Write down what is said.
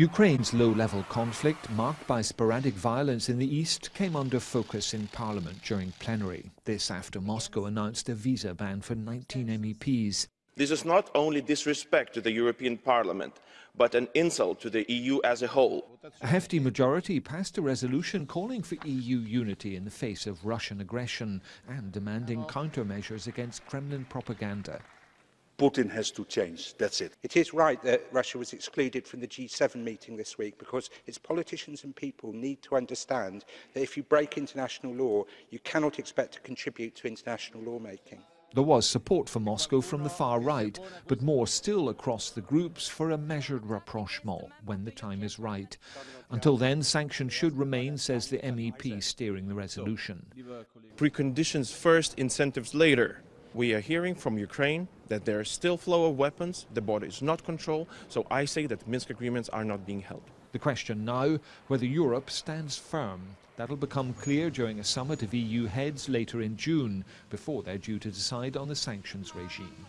Ukraine's low-level conflict, marked by sporadic violence in the east, came under focus in parliament during plenary. This after Moscow announced a visa ban for 19 MEPs. This is not only disrespect to the European Parliament, but an insult to the EU as a whole. A hefty majority passed a resolution calling for EU unity in the face of Russian aggression and demanding countermeasures against Kremlin propaganda. Putin has to change. That's it. It is right that Russia was excluded from the G7 meeting this week because its politicians and people need to understand that if you break international law, you cannot expect to contribute to international lawmaking. There was support for Moscow from the far right, but more still across the groups for a measured rapprochement when the time is right. Until then, sanctions should remain, says the MEP steering the resolution. Preconditions first, incentives later. We are hearing from Ukraine that there is still flow of weapons, the border is not controlled, so I say that Minsk agreements are not being held. The question now, whether Europe stands firm. That'll become clear during a summit of EU heads later in June, before they're due to decide on the sanctions regime.